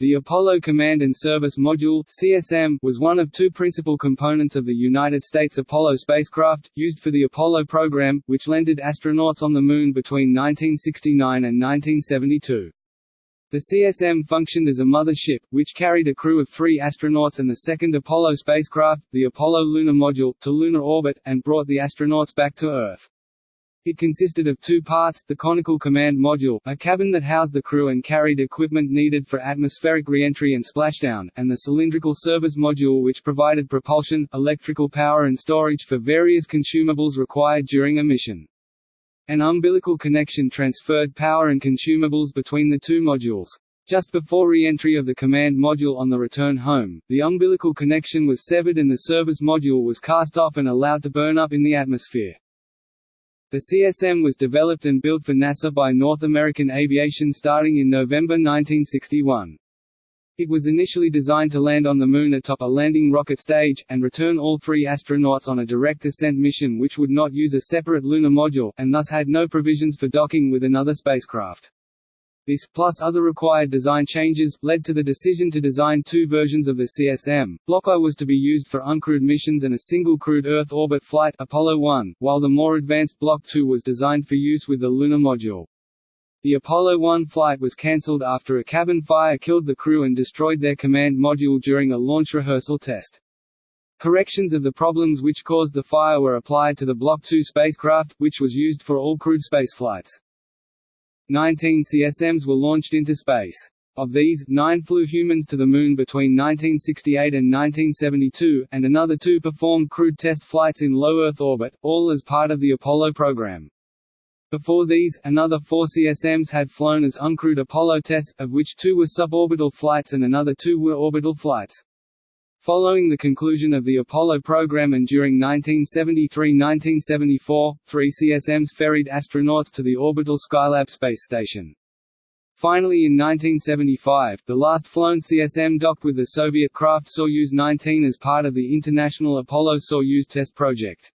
The Apollo Command and Service Module (CSM) was one of two principal components of the United States Apollo spacecraft, used for the Apollo program, which landed astronauts on the Moon between 1969 and 1972. The CSM functioned as a mother ship, which carried a crew of three astronauts and the second Apollo spacecraft, the Apollo Lunar Module, to lunar orbit, and brought the astronauts back to Earth. It consisted of two parts, the conical command module, a cabin that housed the crew and carried equipment needed for atmospheric reentry and splashdown, and the cylindrical service module which provided propulsion, electrical power and storage for various consumables required during a mission. An umbilical connection transferred power and consumables between the two modules. Just before re-entry of the command module on the return home, the umbilical connection was severed and the service module was cast off and allowed to burn up in the atmosphere. The CSM was developed and built for NASA by North American Aviation starting in November 1961. It was initially designed to land on the Moon atop a landing rocket stage, and return all three astronauts on a direct descent mission which would not use a separate lunar module, and thus had no provisions for docking with another spacecraft. This, plus other required design changes, led to the decision to design two versions of the CSM. Block I was to be used for uncrewed missions and a single crewed Earth orbit flight Apollo 1, while the more advanced Block II was designed for use with the lunar module. The Apollo 1 flight was cancelled after a cabin fire killed the crew and destroyed their command module during a launch rehearsal test. Corrections of the problems which caused the fire were applied to the Block 2 spacecraft, which was used for all crewed spaceflights. Nineteen CSMs were launched into space. Of these, nine flew humans to the Moon between 1968 and 1972, and another two performed crewed test flights in low Earth orbit, all as part of the Apollo program. Before these, another four CSMs had flown as uncrewed Apollo tests, of which two were suborbital flights and another two were orbital flights. Following the conclusion of the Apollo program and during 1973–1974, three CSMs ferried astronauts to the orbital Skylab space station. Finally in 1975, the last flown CSM docked with the Soviet craft Soyuz 19 as part of the International Apollo-Soyuz test project.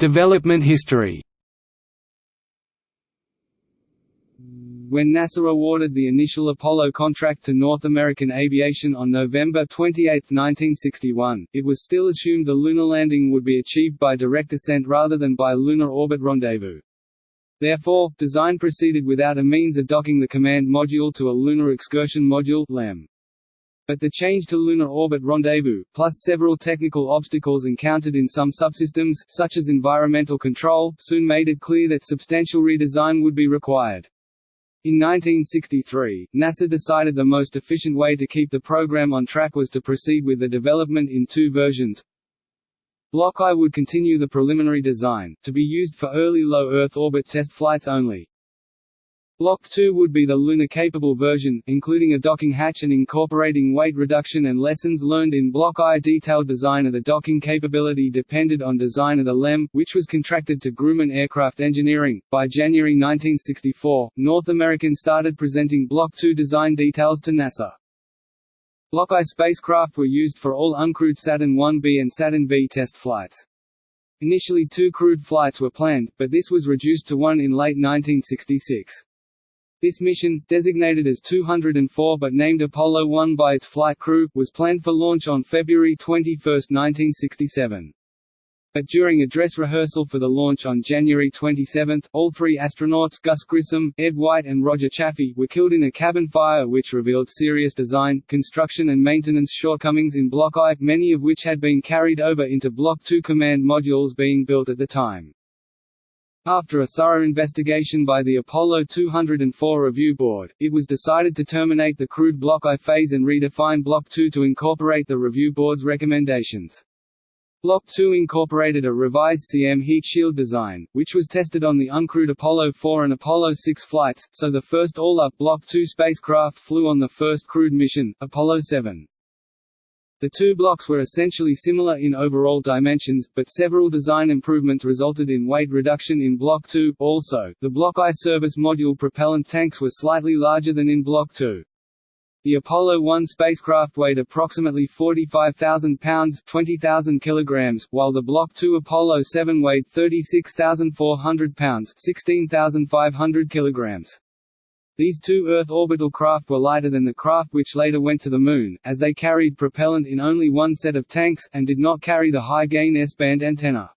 Development history. When NASA awarded the initial Apollo contract to North American Aviation on November 28, 1961, it was still assumed the lunar landing would be achieved by direct ascent rather than by lunar orbit rendezvous. Therefore, design proceeded without a means of docking the command module to a Lunar Excursion Module LEM. But the change to lunar orbit rendezvous, plus several technical obstacles encountered in some subsystems, such as environmental control, soon made it clear that substantial redesign would be required. In 1963, NASA decided the most efficient way to keep the program on track was to proceed with the development in two versions. Block I would continue the preliminary design, to be used for early low Earth orbit test flights only. Block 2 would be the lunar-capable version, including a docking hatch and incorporating weight reduction and lessons learned in Block I. Detailed design of the docking capability depended on design of the LEM, which was contracted to Grumman Aircraft Engineering. By January 1964, North American started presenting Block 2 design details to NASA. Block I spacecraft were used for all uncrewed Saturn 1B and Saturn V test flights. Initially two crewed flights were planned, but this was reduced to one in late 1966. This mission, designated as 204 but named Apollo 1 by its flight crew, was planned for launch on February 21, 1967. But during a dress rehearsal for the launch on January 27, all three astronauts Gus Grissom, Ed White and Roger Chaffee were killed in a cabin fire which revealed serious design, construction and maintenance shortcomings in Block I, many of which had been carried over into Block II command modules being built at the time. After a thorough investigation by the Apollo 204 Review Board, it was decided to terminate the crewed Block I phase and redefine Block II to incorporate the Review Board's recommendations. Block II incorporated a revised CM heat shield design, which was tested on the uncrewed Apollo 4 and Apollo 6 flights, so the first all-up Block II spacecraft flew on the first crewed mission, Apollo 7. The two blocks were essentially similar in overall dimensions, but several design improvements resulted in weight reduction in Block 2. Also, the Block I service module propellant tanks were slightly larger than in Block 2. The Apollo 1 spacecraft weighed approximately 45,000 pounds 20,000 kilograms, while the Block 2 Apollo 7 weighed 36,400 pounds 16,500 kilograms. These two Earth orbital craft were lighter than the craft which later went to the Moon, as they carried propellant in only one set of tanks, and did not carry the high-gain S-band antenna.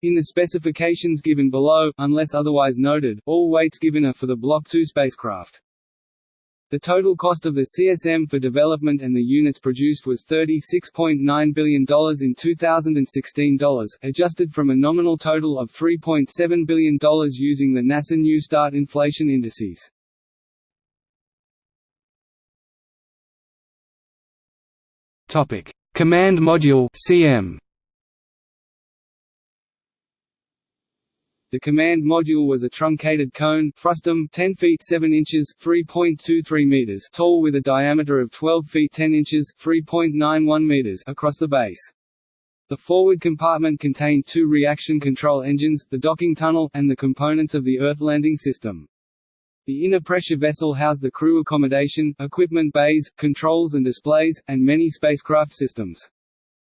In the specifications given below, unless otherwise noted, all weights given are for the Block 2 spacecraft. The total cost of the CSM for development and the units produced was $36.9 billion in 2016 dollars, adjusted from a nominal total of $3.7 billion using the NASA New Start inflation indices. Topic: Command Module (CM). The command module was a truncated cone frustum 10 feet 7 inches 3.23 meters tall with a diameter of 12 feet 10 inches 3.91 meters across the base. The forward compartment contained two reaction control engines, the docking tunnel, and the components of the Earth landing system. The inner pressure vessel housed the crew accommodation, equipment bays, controls and displays, and many spacecraft systems.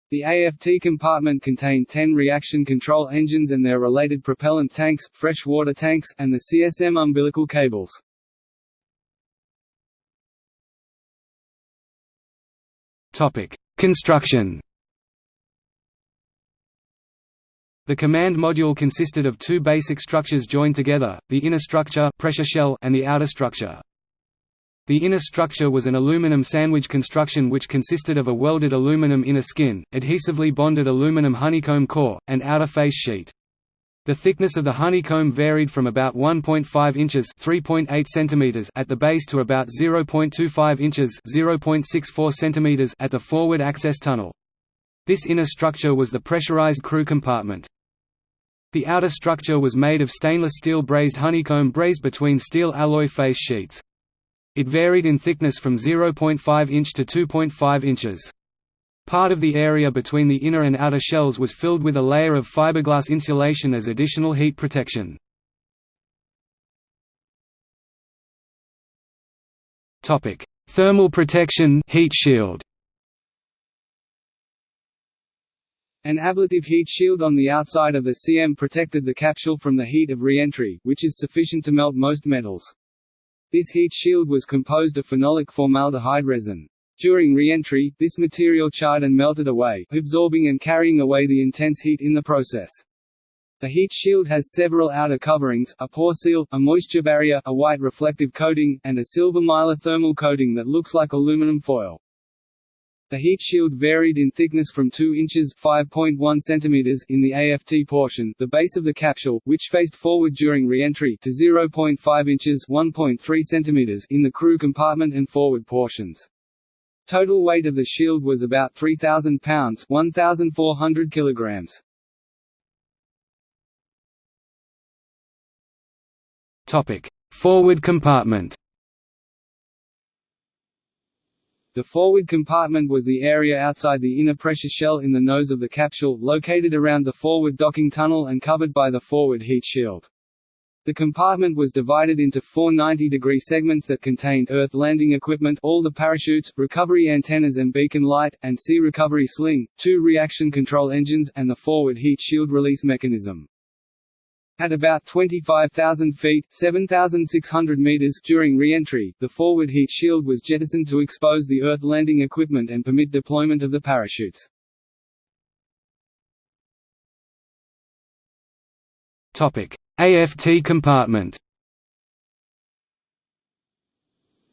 The AFT compartment contained 10 reaction control engines and their related propellant tanks, fresh water tanks, and the CSM umbilical cables. Construction The command module consisted of two basic structures joined together, the inner structure pressure shell and the outer structure. The inner structure was an aluminum sandwich construction which consisted of a welded aluminum inner skin, adhesively bonded aluminum honeycomb core, and outer face sheet. The thickness of the honeycomb varied from about 1.5 inches (3.8 centimeters) at the base to about 0.25 inches (0.64 centimeters) at the forward access tunnel. This inner structure was the pressurized crew compartment. The outer structure was made of stainless steel brazed honeycomb brazed between steel alloy face sheets. It varied in thickness from 0.5 inch to 2.5 inches. Part of the area between the inner and outer shells was filled with a layer of fiberglass insulation as additional heat protection. Thermal protection heat shield. An ablative heat shield on the outside of the CM protected the capsule from the heat of re-entry, which is sufficient to melt most metals. This heat shield was composed of phenolic formaldehyde resin. During re-entry, this material charred and melted away, absorbing and carrying away the intense heat in the process. The heat shield has several outer coverings, a pore seal, a moisture barrier, a white reflective coating, and a silver mylar thermal coating that looks like aluminum foil. The heat shield varied in thickness from 2 inches (5.1 cm) in the AFT portion, the base of the capsule, which faced forward during re-entry, to 0.5 inches (1.3 cm) in the crew compartment and forward portions. Total weight of the shield was about 3,000 pounds (1,400 kilograms). Forward compartment. The forward compartment was the area outside the inner pressure shell in the nose of the capsule, located around the forward docking tunnel and covered by the forward heat shield. The compartment was divided into four 90-degree segments that contained Earth landing equipment all the parachutes, recovery antennas and beacon light, and sea recovery sling, two reaction control engines, and the forward heat shield release mechanism. At about 25,000 feet 7,600 meters during re-entry, the forward heat shield was jettisoned to expose the Earth landing equipment and permit deployment of the parachutes. AFT compartment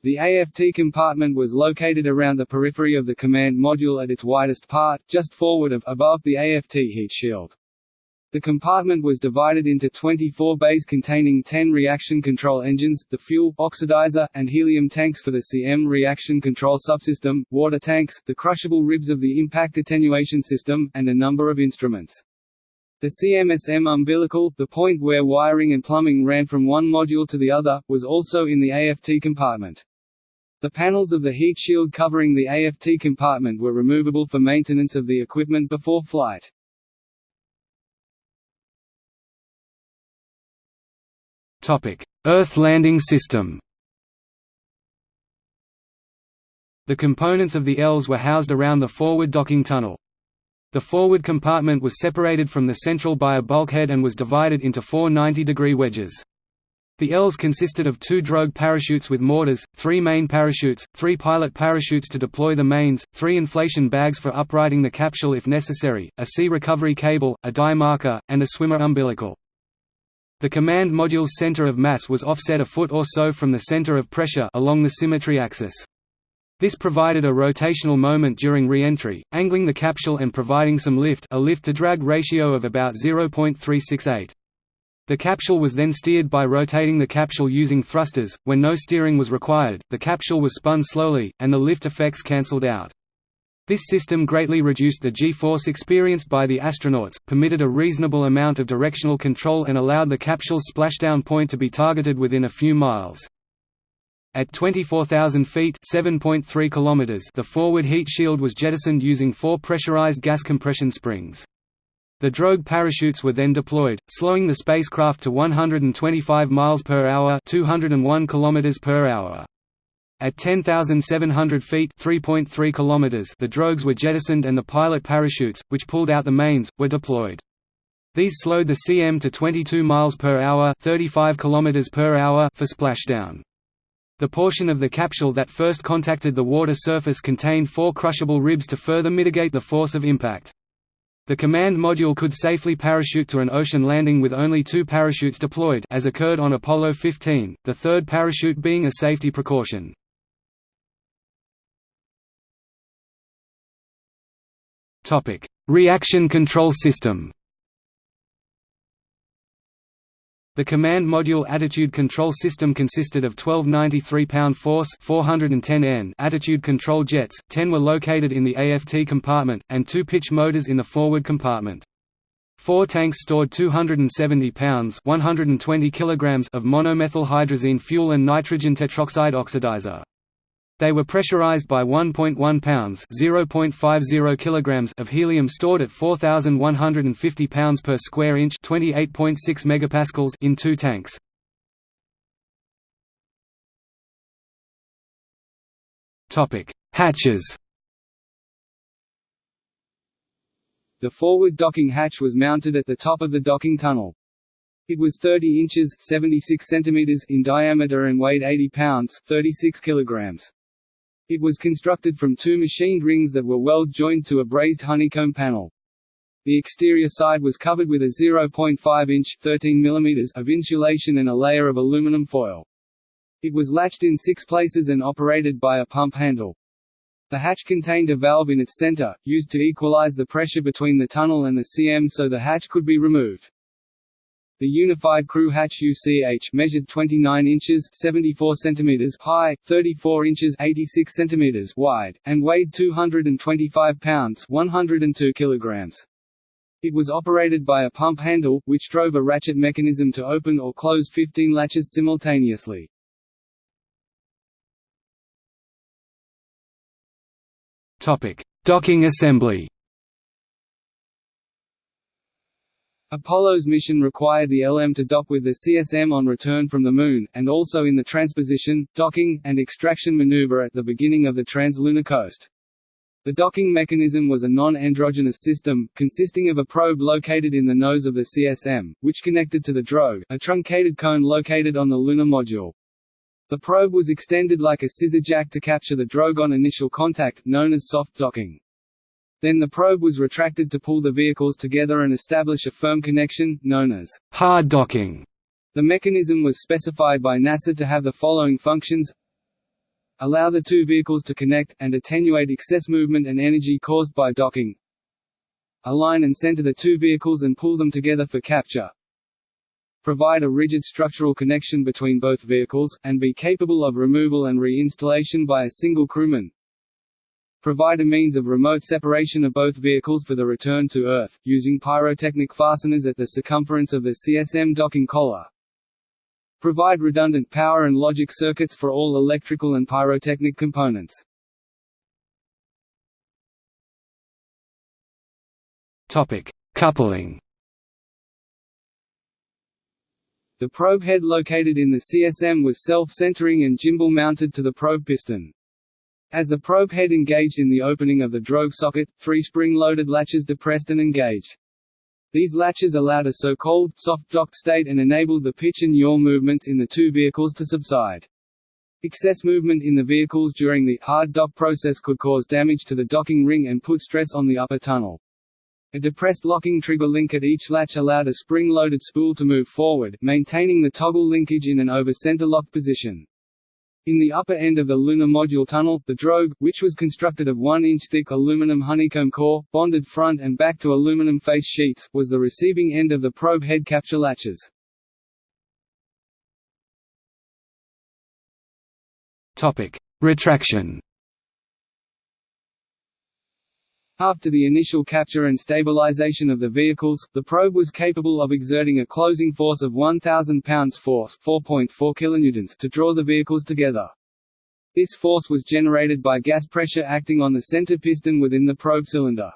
The AFT compartment was located around the periphery of the command module at its widest part, just forward of above the AFT heat shield. The compartment was divided into 24 bays containing 10 reaction control engines, the fuel, oxidizer, and helium tanks for the CM reaction control subsystem, water tanks, the crushable ribs of the impact attenuation system, and a number of instruments. The CMSM umbilical, the point where wiring and plumbing ran from one module to the other, was also in the AFT compartment. The panels of the heat shield covering the AFT compartment were removable for maintenance of the equipment before flight. Earth landing system. The components of the ELS were housed around the forward docking tunnel. The forward compartment was separated from the central by a bulkhead and was divided into four 90-degree wedges. The ELS consisted of two drogue parachutes with mortars, three main parachutes, three pilot parachutes to deploy the mains, three inflation bags for uprighting the capsule if necessary, a sea recovery cable, a dye marker, and a swimmer umbilical. The command module's center of mass was offset a foot or so from the center of pressure along the symmetry axis. This provided a rotational moment during re-entry, angling the capsule and providing some lift a lift-to-drag ratio of about 0.368. The capsule was then steered by rotating the capsule using thrusters. When no steering was required, the capsule was spun slowly, and the lift effects cancelled out. This system greatly reduced the g-force experienced by the astronauts, permitted a reasonable amount of directional control and allowed the capsule's splashdown point to be targeted within a few miles. At 24,000 feet (7.3 kilometers), the forward heat shield was jettisoned using four pressurized gas compression springs. The drogue parachutes were then deployed, slowing the spacecraft to 125 miles per hour (201 kilometers per hour). At 10,700 feet (3.3 kilometers), the drogues were jettisoned and the pilot parachutes, which pulled out the mains, were deployed. These slowed the CM to 22 miles per hour (35 kilometers per hour) for splashdown. The portion of the capsule that first contacted the water surface contained four crushable ribs to further mitigate the force of impact. The command module could safely parachute to an ocean landing with only two parachutes deployed as occurred on Apollo 15, the third parachute being a safety precaution. Reaction control system The command module attitude control system consisted of 12 93-pound force 410 N attitude control jets, 10 were located in the AFT compartment, and two pitch motors in the forward compartment. Four tanks stored 270 pounds 120 kilograms of monomethylhydrazine fuel and nitrogen tetroxide oxidizer. They were pressurized by 1.1 pounds (0.50 kilograms) of helium stored at 4150 pounds per square inch, 28.6 megapascals in two tanks. Topic: Hatches. The forward docking hatch was mounted at the top of the docking tunnel. It was 30 inches 76 centimeters in diameter and weighed 80 pounds 36 kilograms. It was constructed from two machined rings that were weld-joined to a brazed honeycomb panel. The exterior side was covered with a 0.5-inch (13 mm) of insulation and a layer of aluminum foil. It was latched in six places and operated by a pump handle. The hatch contained a valve in its center, used to equalize the pressure between the tunnel and the CM so the hatch could be removed. The Unified Crew Hatch UCH measured 29 inches 74 centimeters high, 34 inches 86 centimeters wide, and weighed 225 pounds 102 kilograms. It was operated by a pump handle, which drove a ratchet mechanism to open or close 15 latches simultaneously. Docking assembly Apollo's mission required the LM to dock with the CSM on return from the Moon, and also in the transposition, docking, and extraction maneuver at the beginning of the translunar coast. The docking mechanism was a non-androgynous system, consisting of a probe located in the nose of the CSM, which connected to the drogue, a truncated cone located on the lunar module. The probe was extended like a scissor jack to capture the drogue on initial contact, known as soft docking. Then the probe was retracted to pull the vehicles together and establish a firm connection, known as hard docking. The mechanism was specified by NASA to have the following functions. Allow the two vehicles to connect, and attenuate excess movement and energy caused by docking. Align and center the two vehicles and pull them together for capture. Provide a rigid structural connection between both vehicles, and be capable of removal and reinstallation by a single crewman provide a means of remote separation of both vehicles for the return to Earth, using pyrotechnic fasteners at the circumference of the CSM docking collar. Provide redundant power and logic circuits for all electrical and pyrotechnic components. Topic: Coupling. The probe head located in the CSM was self-centering and gimbal mounted to the probe piston. As the probe head engaged in the opening of the drogue socket, three spring-loaded latches depressed and engaged. These latches allowed a so-called soft dock state and enabled the pitch and yaw movements in the two vehicles to subside. Excess movement in the vehicles during the hard dock process could cause damage to the docking ring and put stress on the upper tunnel. A depressed locking trigger link at each latch allowed a spring-loaded spool to move forward, maintaining the toggle linkage in an over-center lock position. In the upper end of the lunar module tunnel, the drogue, which was constructed of 1-inch thick aluminum honeycomb core, bonded front and back to aluminum face sheets, was the receiving end of the probe head capture latches. Retraction. After the initial capture and stabilization of the vehicles, the probe was capable of exerting a closing force of 1,000 pounds force 4.4 kilonewtons to draw the vehicles together. This force was generated by gas pressure acting on the center piston within the probe cylinder.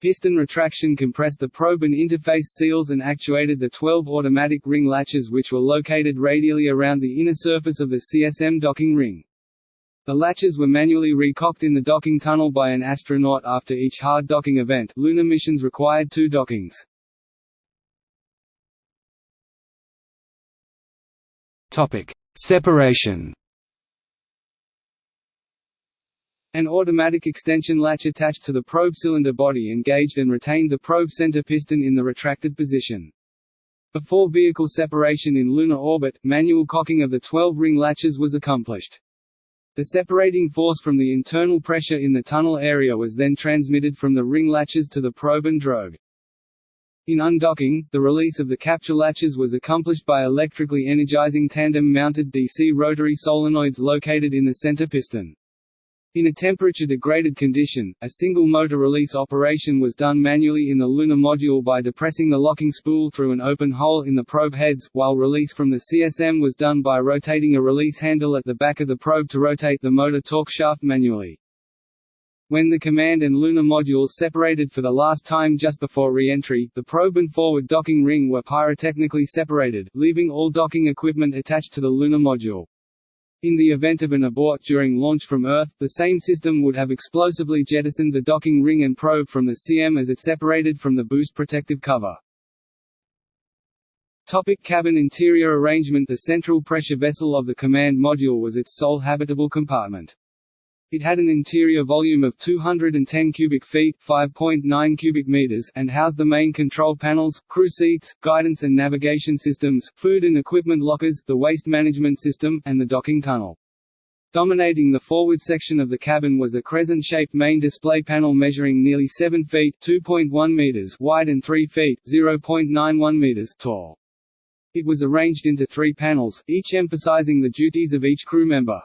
Piston retraction compressed the probe and interface seals and actuated the 12 automatic ring latches which were located radially around the inner surface of the CSM docking ring. The latches were manually recocked in the docking tunnel by an astronaut after each hard docking event. Lunar missions required two dockings. Topic: Separation. An automatic extension latch attached to the probe cylinder body engaged and retained the probe center piston in the retracted position. Before vehicle separation in lunar orbit, manual cocking of the 12-ring latches was accomplished. The separating force from the internal pressure in the tunnel area was then transmitted from the ring latches to the probe and drogue. In undocking, the release of the capture latches was accomplished by electrically energizing tandem-mounted DC rotary solenoids located in the center piston. In a temperature-degraded condition, a single motor release operation was done manually in the lunar module by depressing the locking spool through an open hole in the probe heads, while release from the CSM was done by rotating a release handle at the back of the probe to rotate the motor torque shaft manually. When the command and lunar modules separated for the last time just before re-entry, the probe and forward docking ring were pyrotechnically separated, leaving all docking equipment attached to the lunar module. In the event of an abort during launch from Earth, the same system would have explosively jettisoned the docking ring and probe from the CM as it separated from the boost protective cover. Topic cabin interior arrangement The central pressure vessel of the command module was its sole habitable compartment. It had an interior volume of 210 cubic feet (5.9 cubic meters) and housed the main control panels, crew seats, guidance and navigation systems, food and equipment lockers, the waste management system, and the docking tunnel. Dominating the forward section of the cabin was a crescent-shaped main display panel measuring nearly 7 feet (2.1 meters) wide and 3 feet (0.91 meters) tall. It was arranged into three panels, each emphasizing the duties of each crew member.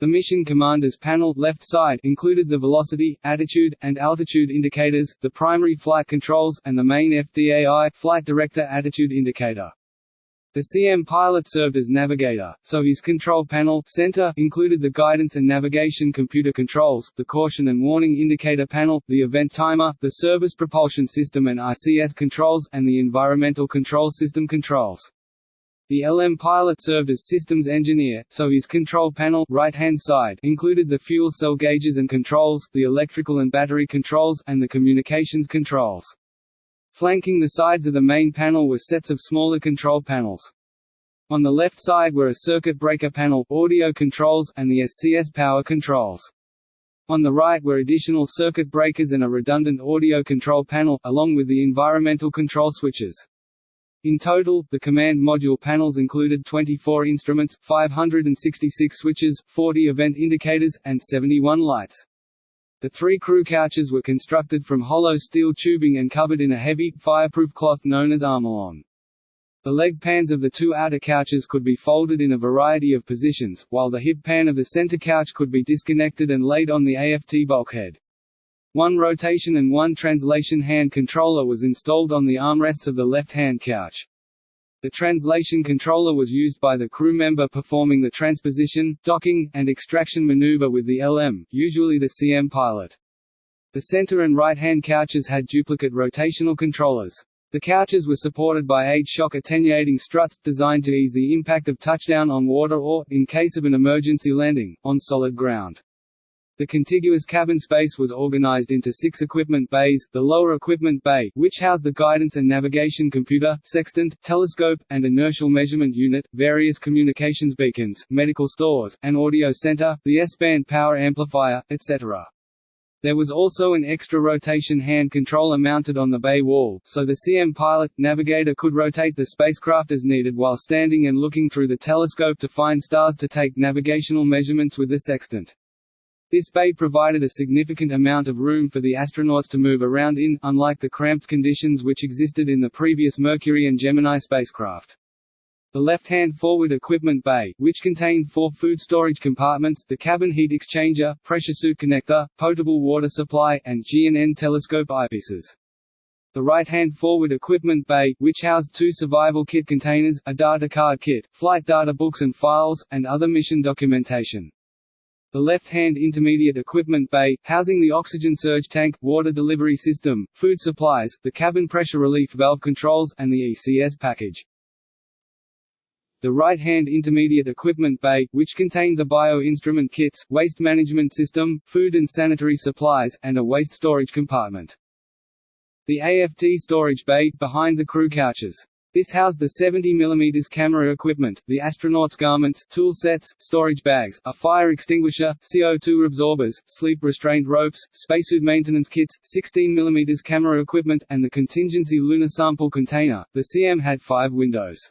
The Mission Commander's panel left side included the velocity, attitude, and altitude indicators, the primary flight controls, and the main FDAI flight director attitude indicator. The CM pilot served as navigator, so his control panel center included the guidance and navigation computer controls, the caution and warning indicator panel, the event timer, the service propulsion system and RCS controls, and the environmental control system controls. The LM pilot served as systems engineer, so his control panel right-hand side included the fuel cell gauges and controls, the electrical and battery controls, and the communications controls. Flanking the sides of the main panel were sets of smaller control panels. On the left side were a circuit breaker panel, audio controls, and the SCS power controls. On the right were additional circuit breakers and a redundant audio control panel, along with the environmental control switches. In total, the command module panels included 24 instruments, 566 switches, 40 event indicators, and 71 lights. The three crew couches were constructed from hollow steel tubing and covered in a heavy, fireproof cloth known as Armalon. The leg pans of the two outer couches could be folded in a variety of positions, while the hip pan of the center couch could be disconnected and laid on the AFT bulkhead. One rotation and one translation hand controller was installed on the armrests of the left-hand couch. The translation controller was used by the crew member performing the transposition, docking, and extraction maneuver with the LM, usually the CM pilot. The center and right-hand couches had duplicate rotational controllers. The couches were supported by eight shock attenuating struts, designed to ease the impact of touchdown on water or, in case of an emergency landing, on solid ground. The contiguous cabin space was organized into six equipment bays, the lower equipment bay which housed the guidance and navigation computer, sextant, telescope, and inertial measurement unit, various communications beacons, medical stores, an audio center, the S-band power amplifier, etc. There was also an extra rotation hand controller mounted on the bay wall, so the CM pilot, navigator could rotate the spacecraft as needed while standing and looking through the telescope to find stars to take navigational measurements with the sextant. This bay provided a significant amount of room for the astronauts to move around in, unlike the cramped conditions which existed in the previous Mercury and Gemini spacecraft. The left-hand forward equipment bay, which contained four food storage compartments, the cabin heat exchanger, pressure suit connector, potable water supply, and G&N telescope eyepieces. The right-hand forward equipment bay, which housed two survival kit containers, a data card kit, flight data books and files, and other mission documentation. The left-hand intermediate equipment bay, housing the oxygen surge tank, water delivery system, food supplies, the cabin pressure relief valve controls, and the ECS package. The right-hand intermediate equipment bay, which contained the bio-instrument kits, waste management system, food and sanitary supplies, and a waste storage compartment. The AFT storage bay, behind the crew couches. This housed the 70 mm camera equipment, the astronauts' garments, tool sets, storage bags, a fire extinguisher, CO2 absorbers, sleep restraint ropes, spacesuit maintenance kits, 16 mm camera equipment, and the contingency lunar sample container. The CM had five windows.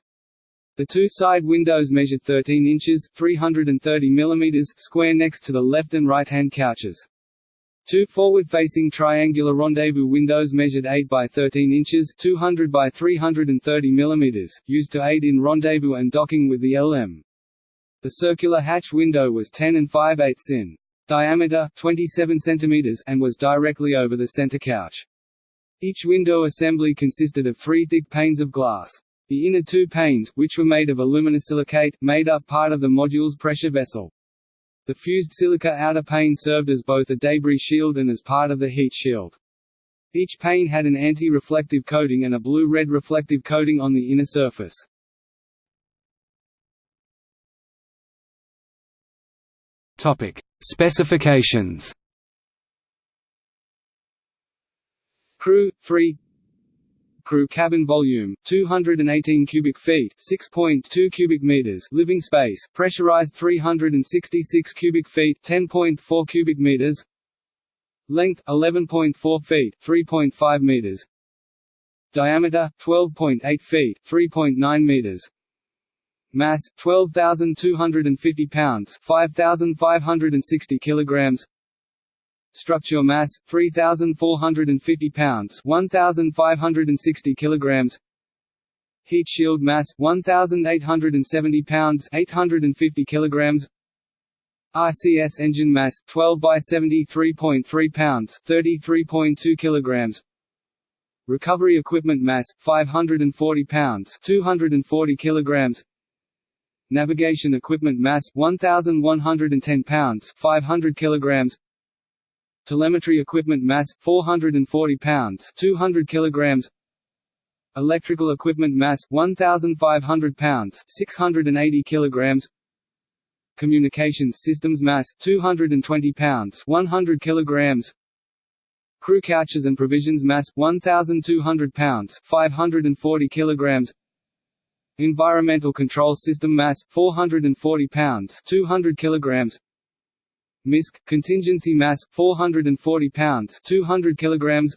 The two side windows measured 13 inches 330 mm square next to the left and right-hand couches. Two forward-facing triangular rendezvous windows measured 8 by 13 inches 200 by 330 mm, used to aid in rendezvous and docking with the LM. The circular hatch window was 10 and 5 eighths in diameter 27 cm and was directly over the center couch. Each window assembly consisted of three thick panes of glass. The inner two panes, which were made of aluminosilicate, made up part of the module's pressure vessel. The fused silica outer pane served as both a debris shield and as part of the heat shield. Each pane had an anti-reflective coating and a blue-red reflective coating on the inner surface. Topic: Specifications. Crew free crew cabin volume 218 cubic feet 6.2 cubic meters living space pressurized 366 cubic feet 10.4 cubic meters. Length 11.4 feet 3.5 meters. Diameter 12.8 feet 3.9 meters. Mass 12250 pounds 5560 kilograms Structure mass 3450 pounds, 1560 kilograms. Heat shield mass 1870 pounds, 850 kilograms. RCS engine mass 12 by 73.3 pounds, 33.2 kilograms. Recovery equipment mass 540 pounds, 240 kilograms. Navigation equipment mass 1110 pounds, 500 kilograms telemetry equipment mass 440 pounds 200 kilograms. Electrical equipment mass 1500 pounds 680 kilograms. Communications systems mass 220 pounds 100 kilograms. Crew couches and provisions mass 1200 pounds 540 kilograms. Environmental control system mass 440 pounds 200 kilograms MISC contingency mass 440 pounds 200 kilograms.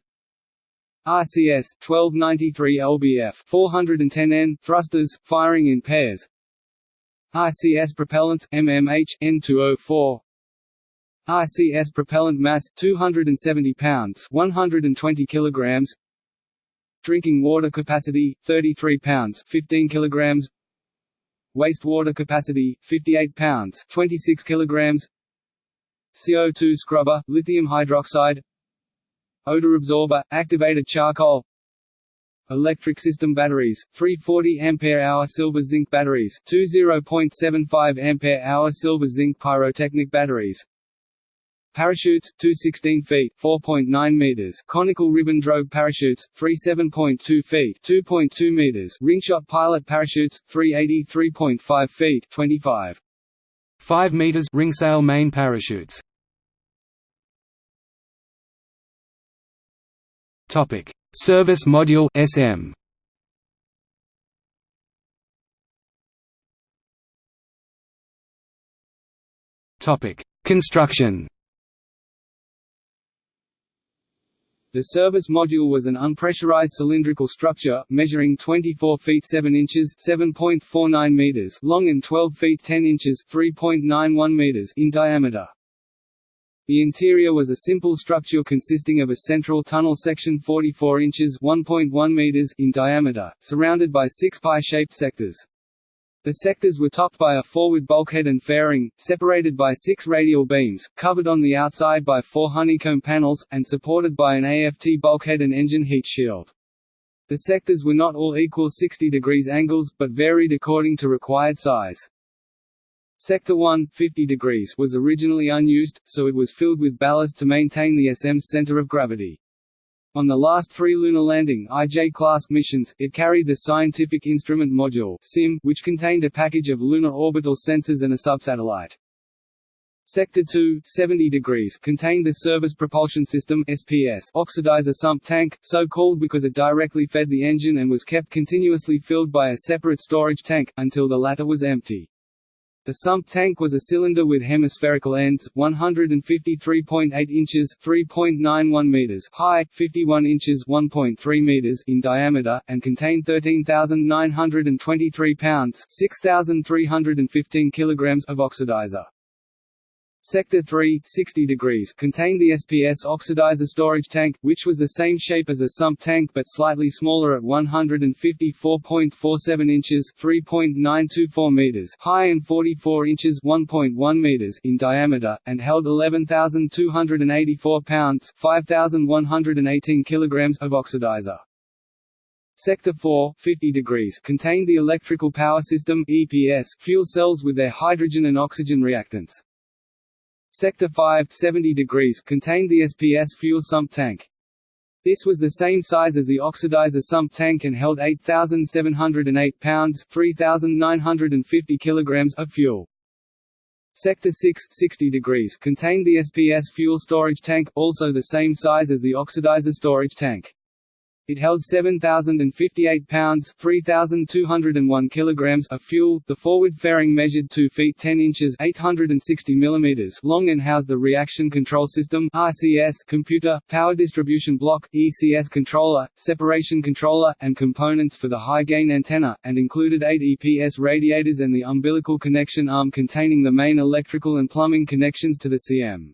RCS 1293 lbf 410 N thrusters firing in pairs. RCS propellants MMH N2O4 RCS propellant mass 270 pounds 120 kilograms. Drinking water capacity 33 pounds 15 kilograms. Wastewater capacity 58 pounds 26 kilograms CO2 scrubber, lithium hydroxide. Odor absorber, activated charcoal. Electric system batteries, 340 Ah silver zinc batteries, two 0.75 Ah silver zinc pyrotechnic batteries. Parachutes, two 16 feet 4.9 meters. Conical ribbon drogue parachutes, three 7.2 feet 2.2 meters. Ringslot pilot parachutes, three 83.5 feet 25 5 meters ringsail main parachutes. Topic: Service Module SM. Topic: Construction. The service module was an unpressurized cylindrical structure, measuring 24 feet 7 inches (7.49 meters) long and 12 feet 10 inches (3.91 meters) in diameter. The interior was a simple structure consisting of a central tunnel section 44 inches (1.1 meters) in diameter, surrounded by six pie-shaped sectors. The sectors were topped by a forward bulkhead and fairing, separated by six radial beams, covered on the outside by four honeycomb panels, and supported by an AFT bulkhead and engine heat shield. The sectors were not all equal 60 degrees angles, but varied according to required size. Sector 1 50 degrees was originally unused, so it was filled with ballast to maintain the SM's center of gravity. On the last three lunar landing IJ-class missions, it carried the Scientific Instrument Module SIM, which contained a package of lunar orbital sensors and a subsatellite. Sector 2, 70 degrees, contained the Service Propulsion System SPS oxidizer sump tank, so called because it directly fed the engine and was kept continuously filled by a separate storage tank, until the latter was empty. The sump tank was a cylinder with hemispherical ends, 153.8 inches (3.91 meters) high, 51 inches (1.3 meters) in diameter, and contained 13,923 pounds (6,315 kilograms) of oxidizer. Sector 3 60 degrees contained the SPS oxidizer storage tank, which was the same shape as a sump tank but slightly smaller at 154.47 inches (3.924 meters) high and 44 inches (1.1 meters) in diameter, and held 11,284 pounds (5,118 kilograms) of oxidizer. Sector 4 50 degrees contained the electrical power system EPS fuel cells with their hydrogen and oxygen reactants. Sector 5 70 degrees contained the SPS fuel sump tank. This was the same size as the oxidizer sump tank and held 8,708 pounds 3,950 kilograms of fuel. Sector 6 60 degrees contained the SPS fuel storage tank, also the same size as the oxidizer storage tank. It held 7,058 pounds (3,201 kilograms) of fuel. The forward fairing measured 2 feet 10 inches (860 millimeters) long and housed the Reaction Control System (RCS) computer, power distribution block (ECS) controller, separation controller, and components for the high-gain antenna, and included eight EPS radiators and the umbilical connection arm containing the main electrical and plumbing connections to the CM.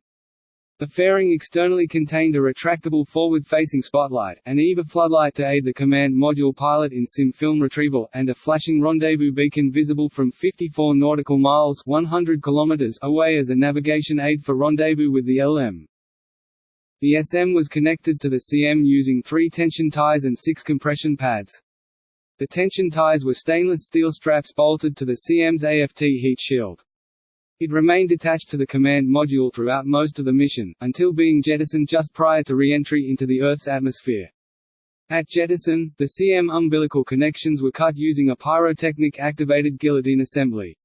The fairing externally contained a retractable forward-facing spotlight, an EVA floodlight to aid the command module pilot in SIM film retrieval, and a flashing rendezvous beacon visible from 54 nautical miles 100 kilometers away as a navigation aid for rendezvous with the LM. The SM was connected to the CM using three tension ties and six compression pads. The tension ties were stainless steel straps bolted to the CM's AFT heat shield. It remained attached to the command module throughout most of the mission, until being jettisoned just prior to re-entry into the Earth's atmosphere. At jettison, the CM umbilical connections were cut using a pyrotechnic-activated guillotine assembly.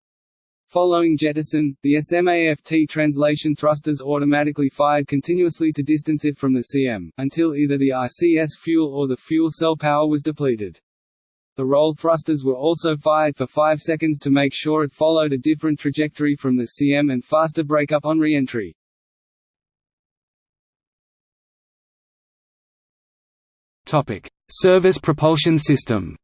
Following jettison, the SMAFT translation thrusters automatically fired continuously to distance it from the CM, until either the RCS fuel or the fuel cell power was depleted. The roll thrusters were also fired for 5 seconds to make sure it followed a different trajectory from the CM and faster breakup on re-entry. Service propulsion system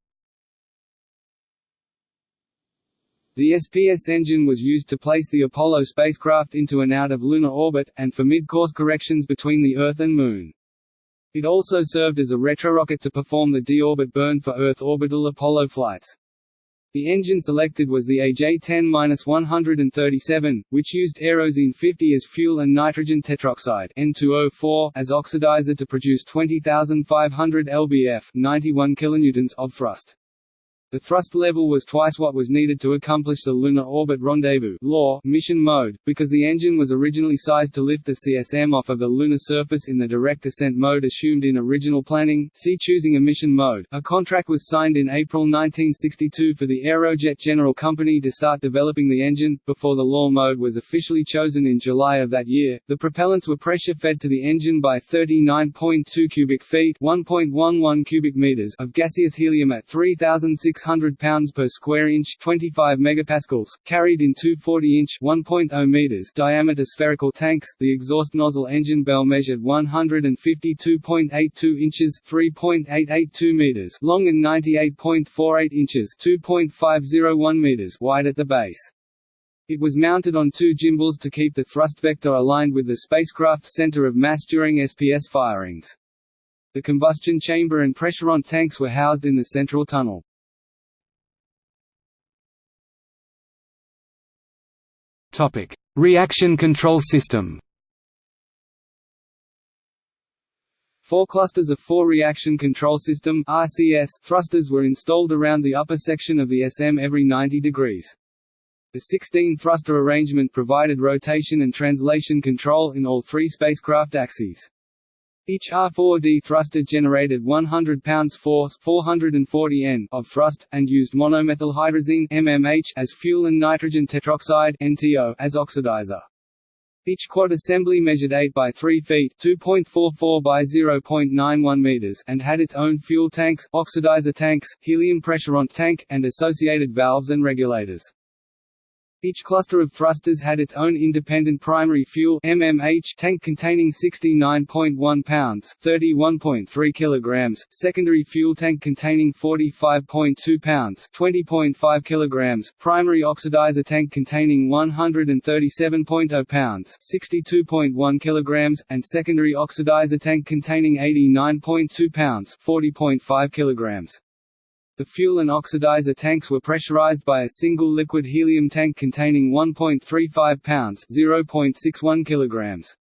The SPS engine was used to place the Apollo spacecraft into and out of lunar orbit, and for mid-course corrections between the Earth and Moon. It also served as a retrorocket to perform the deorbit burn for Earth orbital Apollo flights. The engine selected was the AJ-10-137, which used Aerozine 50 as fuel and nitrogen tetroxide N2O4 as oxidizer to produce 20,500 lbf 91 kilonewtons of thrust. The thrust level was twice what was needed to accomplish the Lunar Orbit Rendezvous LOR mission mode, because the engine was originally sized to lift the CSM off of the lunar surface in the direct descent mode assumed in original planning. See choosing a mission mode. A contract was signed in April 1962 for the Aerojet General Company to start developing the engine. Before the LOR mode was officially chosen in July of that year, the propellants were pressure fed to the engine by 39.2 cubic feet (1.11 cubic meters) of gaseous helium at 3,600 600 pounds per square inch 25 megapascals, carried in two 40-inch 1.0 meters diameter spherical tanks. The exhaust nozzle engine bell measured 152.82 inches 3.882 meters long and 98.48 inches 2.501 meters wide at the base. It was mounted on two gimbals to keep the thrust vector aligned with the spacecraft's center of mass during SPS firings. The combustion chamber and pressurant tanks were housed in the central tunnel. Topic: Reaction control system. Four clusters of four reaction control system (RCS) thrusters were installed around the upper section of the SM every 90 degrees. The 16-thruster arrangement provided rotation and translation control in all three spacecraft axes. Each R4D thruster generated 100 pounds force 440 N of thrust, and used monomethylhydrazine MMH as fuel and nitrogen tetroxide NTO as oxidizer. Each quad assembly measured 8 by 3 feet (2.44 by 0.91 meters) and had its own fuel tanks, oxidizer tanks, helium pressurant tank, and associated valves and regulators. Each cluster of thrusters had its own independent primary fuel MMH tank containing 69.1 pounds (31.3 kilograms), secondary fuel tank containing 45.2 pounds (20.5 kilograms), primary oxidizer tank containing 137.0 pounds (62.1 kilograms), and secondary oxidizer tank containing 89.2 pounds (40.5 kilograms). The fuel and oxidizer tanks were pressurized by a single liquid helium tank containing 1.35 pounds (0.61 kilograms).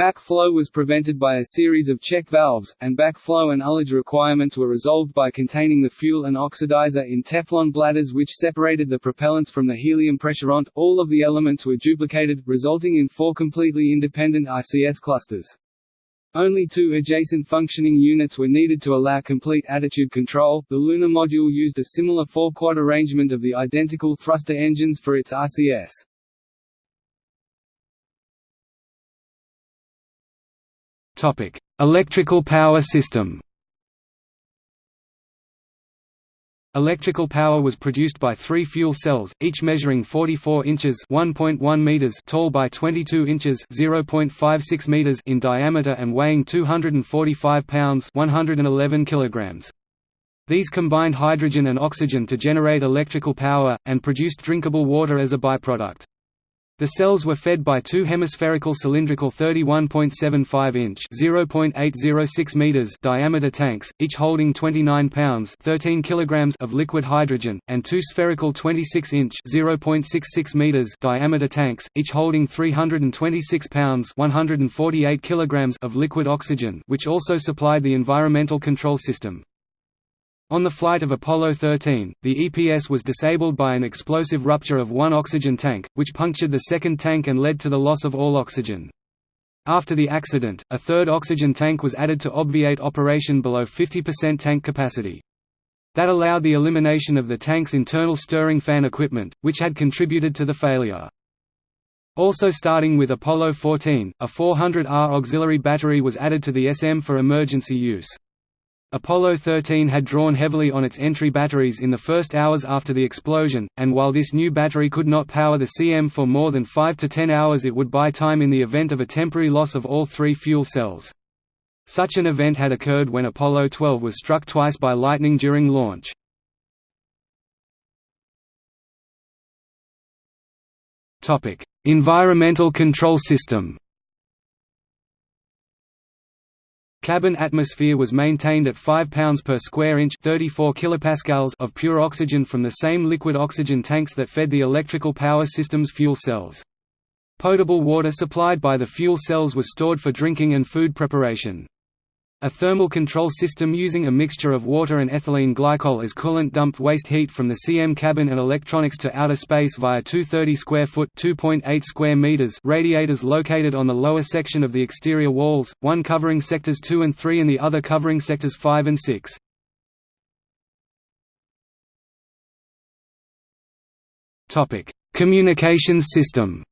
Backflow was prevented by a series of check valves, and backflow and ullage requirements were resolved by containing the fuel and oxidizer in Teflon bladders which separated the propellants from the helium pressurant. All of the elements were duplicated, resulting in four completely independent RCS clusters. Only two adjacent functioning units were needed to allow complete attitude control. The lunar module used a similar four-quad arrangement of the identical thruster engines for its RCS. Topic: Electrical power system. Electrical power was produced by three fuel cells, each measuring 44 inches (1.1 meters) tall by 22 inches (0.56 meters) in diameter and weighing 245 pounds (111 kilograms). These combined hydrogen and oxygen to generate electrical power, and produced drinkable water as a byproduct. The cells were fed by two hemispherical cylindrical 31.75-inch (0.806 meters) diameter tanks, each holding 29 pounds (13 kilograms) of liquid hydrogen, and two spherical 26-inch (0.66 meters) diameter tanks, each holding 326 pounds (148 kilograms) of liquid oxygen, which also supplied the environmental control system. On the flight of Apollo 13, the EPS was disabled by an explosive rupture of one oxygen tank, which punctured the second tank and led to the loss of all oxygen. After the accident, a third oxygen tank was added to obviate operation below 50% tank capacity. That allowed the elimination of the tank's internal stirring fan equipment, which had contributed to the failure. Also starting with Apollo 14, a 400R auxiliary battery was added to the SM for emergency use. Apollo 13 had drawn heavily on its entry batteries in the first hours after the explosion, and while this new battery could not power the CM for more than 5 to 10 hours it would buy time in the event of a temporary loss of all three fuel cells. Such an event had occurred when Apollo 12 was struck twice by lightning during launch. Environmental control system Cabin atmosphere was maintained at 5 pounds per square inch 34 kilopascals of pure oxygen from the same liquid oxygen tanks that fed the electrical power system's fuel cells. Potable water supplied by the fuel cells was stored for drinking and food preparation. A thermal control system using a mixture of water and ethylene glycol as coolant dumped waste heat from the CM cabin and electronics to outer space via 230 square foot (2.8 square meters) radiators located on the lower section of the exterior walls, one covering sectors 2 and 3 and the other covering sectors 5 and 6. Topic: Communications system.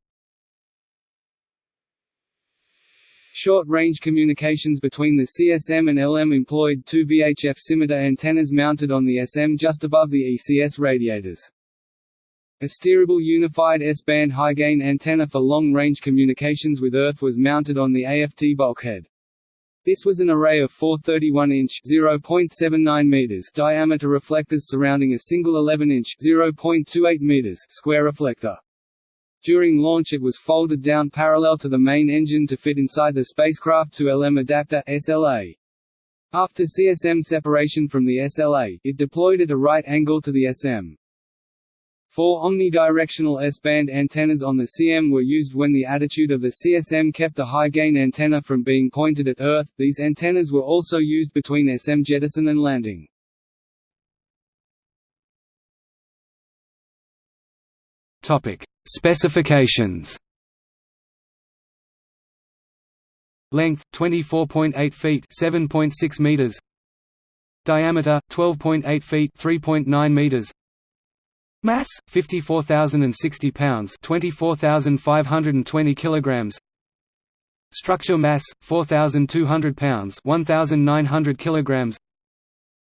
Short-range communications between the CSM and LM employed two VHF scimitar antennas mounted on the SM just above the ECS radiators. A steerable unified S-band high-gain antenna for long-range communications with Earth was mounted on the AFT bulkhead. This was an array of four 31-inch (0.79 meters) diameter reflectors surrounding a single 11-inch (0.28 meters) square reflector. During launch it was folded down parallel to the main engine to fit inside the spacecraft to LM adapter SLA. After CSM separation from the SLA, it deployed at a right angle to the SM. Four omnidirectional S-band antennas on the CM were used when the attitude of the CSM kept the high-gain antenna from being pointed at Earth. These antennas were also used between SM jettison and landing. Topic: Specifications. Length 24.8 feet 7.6 meters. Diameter 12.8 feet 3.9 meters. Mass 54,060 pounds 24,520 kilograms. Structure mass 4,200 pounds 1,900 kilograms.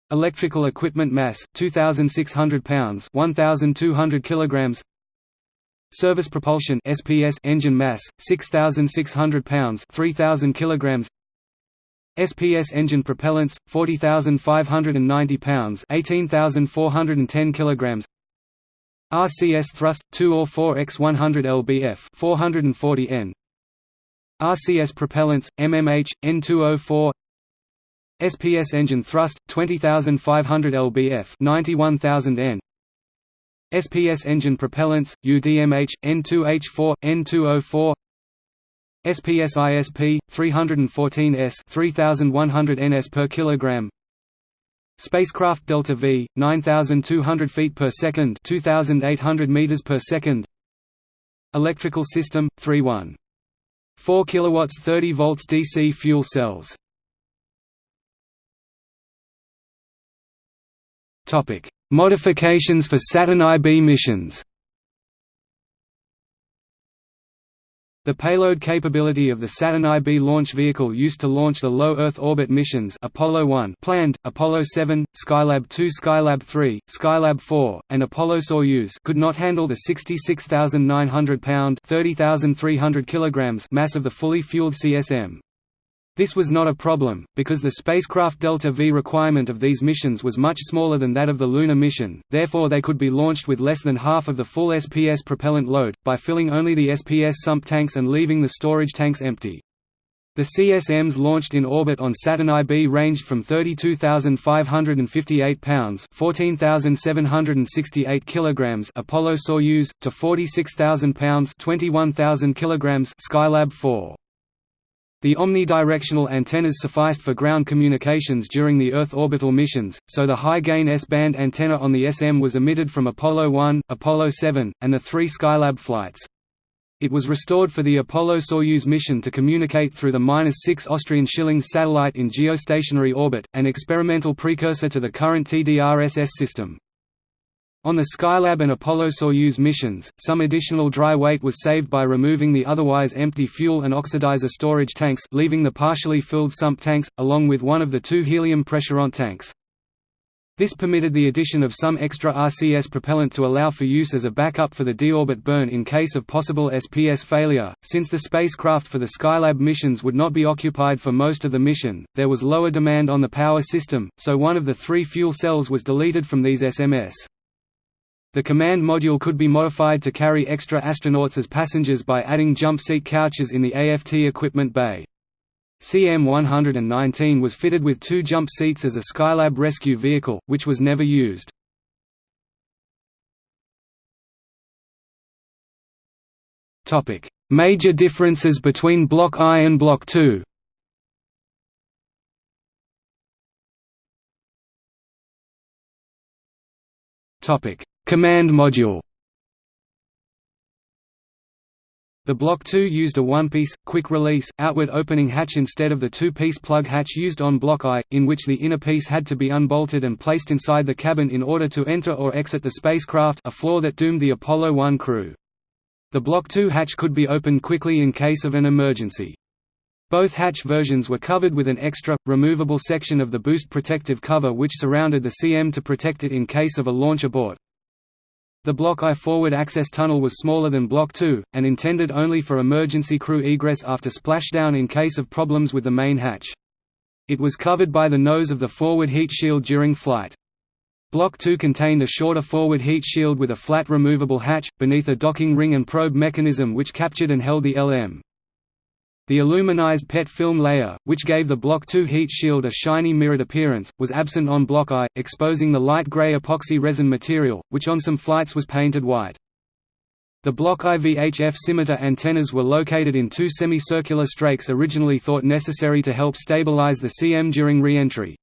Electrical equipment mass 2,600 pounds 1,200 kilograms Service propulsion SPS engine mass 6600 pounds 3000 kilograms. SPS engine propellants 40590 pounds 18410 kilograms. RCS thrust 2 or 4x 100 lbf 440 N. RCS propellants MMH N2O4 SPS engine thrust 20500 lbf 91000 N SPS engine propellants, UDMH, N2H4, N2O4 SPS ISP, 314S 3100 ns per kilogram Spacecraft Delta V, 9200 feet per second 2800 meters per second Electrical system, 3-1. 4 kilowatts 30 volts DC fuel cells Modifications for Saturn IB missions The payload capability of the Saturn IB launch vehicle used to launch the low Earth orbit missions Apollo 1 planned, Apollo 7, Skylab 2 Skylab 3, Skylab 4, and Apollo Soyuz could not handle the 66,900 pound 30,300 kilograms mass of the fully fueled CSM. This was not a problem, because the spacecraft Delta V requirement of these missions was much smaller than that of the lunar mission, therefore they could be launched with less than half of the full SPS propellant load, by filling only the SPS sump tanks and leaving the storage tanks empty. The CSMs launched in orbit on Saturn IB ranged from 32,558 pounds (14,768 kilograms) Apollo Soyuz to 46,000 pounds (21,000 kilograms) Skylab 4. The omnidirectional antennas sufficed for ground communications during the Earth orbital missions, so the high-gain S-band antenna on the SM was omitted from Apollo 1, Apollo 7, and the three Skylab flights. It was restored for the Apollo-Soyuz mission to communicate through the 6 Austrian Schillings satellite in geostationary orbit, an experimental precursor to the current TDRSS system. On the Skylab and Apollo-Soyuz missions, some additional dry weight was saved by removing the otherwise empty fuel and oxidizer storage tanks leaving the partially filled sump tanks, along with one of the two helium pressurant tanks. This permitted the addition of some extra RCS propellant to allow for use as a backup for the deorbit burn in case of possible SPS failure. Since the spacecraft for the Skylab missions would not be occupied for most of the mission, there was lower demand on the power system, so one of the three fuel cells was deleted from these SMS. The command module could be modified to carry extra astronauts as passengers by adding jump seat couches in the AFT equipment bay. CM-119 was fitted with two jump seats as a Skylab rescue vehicle, which was never used. Major differences between Block I and Block II Topic Command module The Block II used a one-piece, quick-release, outward-opening hatch instead of the two-piece plug hatch used on Block I, in which the inner piece had to be unbolted and placed inside the cabin in order to enter or exit the spacecraft a flaw that doomed the Apollo 1 crew. The Block II hatch could be opened quickly in case of an emergency. Both hatch versions were covered with an extra, removable section of the boost protective cover which surrounded the CM to protect it in case of a launch abort. The Block I forward access tunnel was smaller than Block II, and intended only for emergency crew egress after splashdown in case of problems with the main hatch. It was covered by the nose of the forward heat shield during flight. Block II contained a shorter forward heat shield with a flat removable hatch, beneath a docking ring and probe mechanism which captured and held the LM. The aluminized PET film layer, which gave the Block II heat shield a shiny mirrored appearance, was absent on Block I, exposing the light gray epoxy resin material, which on some flights was painted white. The Block I VHF scimitar antennas were located in two semicircular strakes originally thought necessary to help stabilize the CM during re-entry.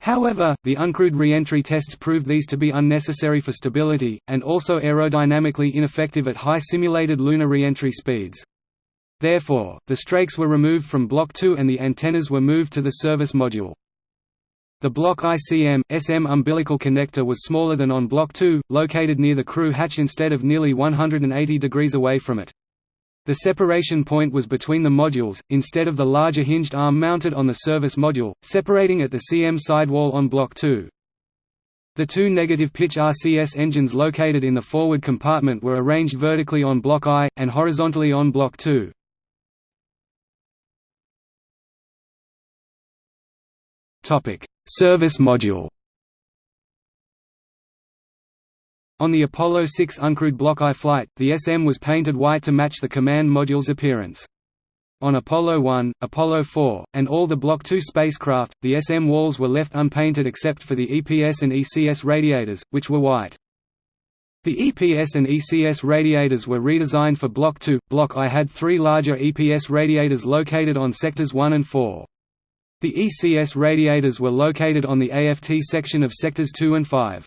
However, the uncrewed re-entry tests proved these to be unnecessary for stability, and also aerodynamically ineffective at high simulated lunar re-entry speeds. Therefore, the strakes were removed from Block II and the antennas were moved to the service module. The Block ICM, SM umbilical connector was smaller than on Block II, located near the crew hatch instead of nearly 180 degrees away from it. The separation point was between the modules, instead of the larger hinged arm mounted on the service module, separating at the CM sidewall on Block II. The two negative pitch RCS engines located in the forward compartment were arranged vertically on Block I, and horizontally on Block II. Service module On the Apollo 6 uncrewed Block I flight, the SM was painted white to match the command module's appearance. On Apollo 1, Apollo 4, and all the Block II spacecraft, the SM walls were left unpainted except for the EPS and ECS radiators, which were white. The EPS and ECS radiators were redesigned for Block II. Block I had three larger EPS radiators located on sectors 1 and 4. The ECS radiators were located on the AFT section of sectors 2 and 5.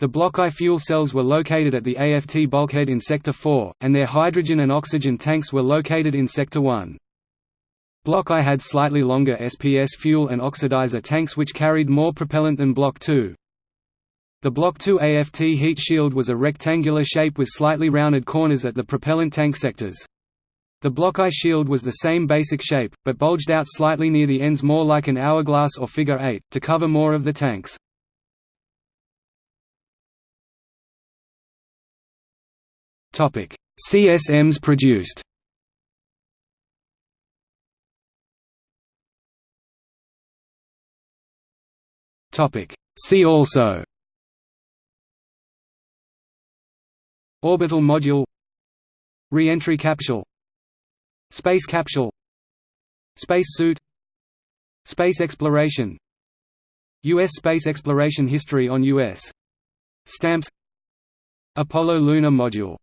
The Block I fuel cells were located at the AFT bulkhead in Sector 4, and their hydrogen and oxygen tanks were located in Sector 1. Block I had slightly longer SPS fuel and oxidizer tanks which carried more propellant than Block II. The Block II AFT heat shield was a rectangular shape with slightly rounded corners at the propellant tank sectors. The Block I shield was the same basic shape, but bulged out slightly near the ends more like an hourglass or figure eight, to cover more of the tanks. CSMs produced. See also. Orbital module. Re-entry capsule Space capsule Space suit Space exploration U.S. space exploration history on U.S. stamps Apollo lunar module